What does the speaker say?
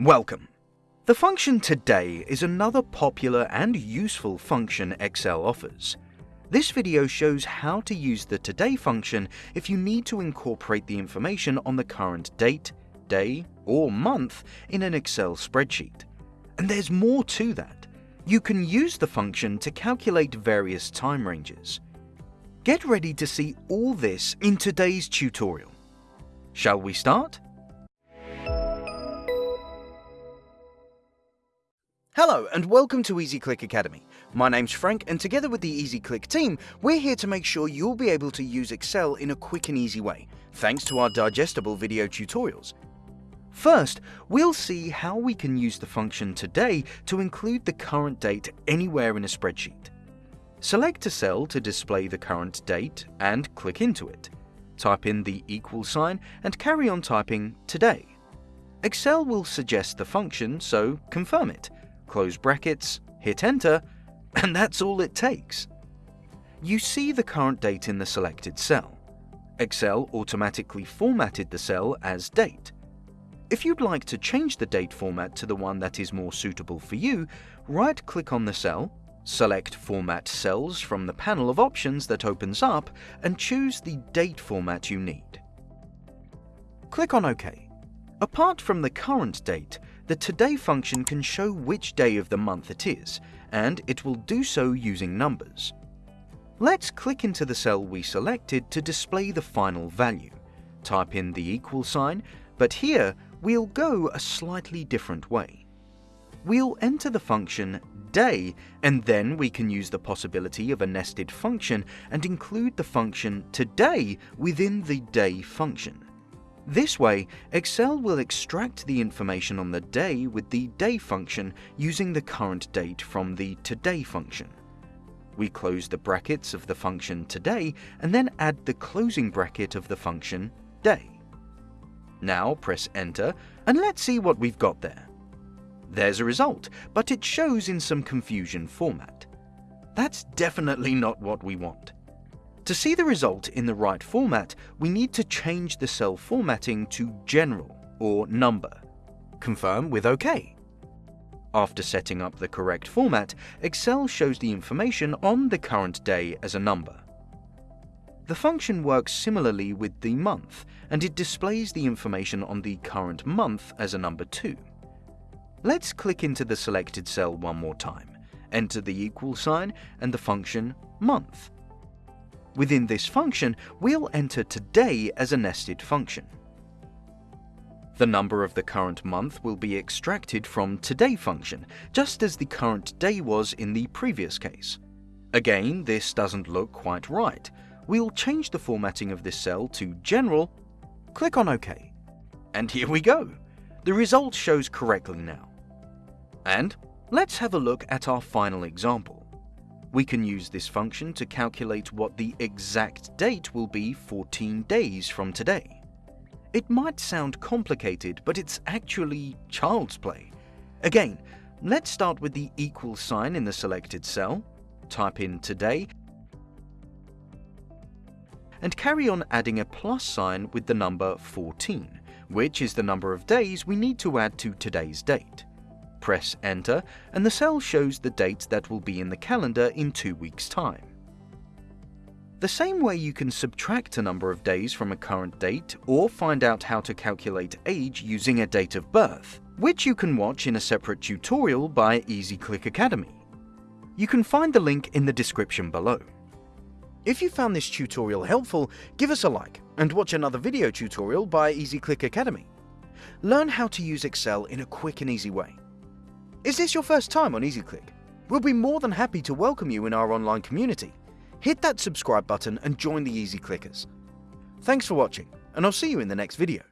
Welcome. The function today is another popular and useful function Excel offers. This video shows how to use the today function if you need to incorporate the information on the current date, day, or month in an Excel spreadsheet. And there's more to that. You can use the function to calculate various time ranges. Get ready to see all this in today's tutorial. Shall we start? Hello and welcome to EasyClick Academy. My name's Frank and together with the EasyClick team, we're here to make sure you'll be able to use Excel in a quick and easy way, thanks to our digestible video tutorials. First, we'll see how we can use the function today to include the current date anywhere in a spreadsheet. Select a cell to display the current date and click into it. Type in the equal sign and carry on typing today. Excel will suggest the function, so confirm it close brackets, hit enter, and that's all it takes. You see the current date in the selected cell. Excel automatically formatted the cell as date. If you'd like to change the date format to the one that is more suitable for you, right-click on the cell, select Format Cells from the panel of options that opens up, and choose the date format you need. Click on OK. Apart from the current date, the today function can show which day of the month it is, and it will do so using numbers. Let's click into the cell we selected to display the final value. Type in the equal sign, but here we'll go a slightly different way. We'll enter the function day, and then we can use the possibility of a nested function and include the function today within the day function. This way, Excel will extract the information on the day with the day function using the current date from the today function. We close the brackets of the function today and then add the closing bracket of the function day. Now press enter and let's see what we've got there. There's a result, but it shows in some confusion format. That's definitely not what we want. To see the result in the right format, we need to change the cell formatting to General or Number. Confirm with OK. After setting up the correct format, Excel shows the information on the current day as a number. The function works similarly with the month, and it displays the information on the current month as a number too. Let's click into the selected cell one more time, enter the equal sign and the function month. Within this function, we'll enter today as a nested function. The number of the current month will be extracted from today function, just as the current day was in the previous case. Again, this doesn't look quite right. We'll change the formatting of this cell to General, click on OK. And here we go! The result shows correctly now. And let's have a look at our final example. We can use this function to calculate what the exact date will be 14 days from today. It might sound complicated, but it's actually child's play. Again, let's start with the equal sign in the selected cell, type in today, and carry on adding a plus sign with the number 14, which is the number of days we need to add to today's date. Press enter and the cell shows the date that will be in the calendar in two weeks time. The same way you can subtract a number of days from a current date or find out how to calculate age using a date of birth, which you can watch in a separate tutorial by EasyClick Academy. You can find the link in the description below. If you found this tutorial helpful, give us a like and watch another video tutorial by EasyClick Academy. Learn how to use Excel in a quick and easy way. Is this your first time on EasyClick? We'll be more than happy to welcome you in our online community. Hit that subscribe button and join the Easy Clickers. Thanks for watching, and I'll see you in the next video.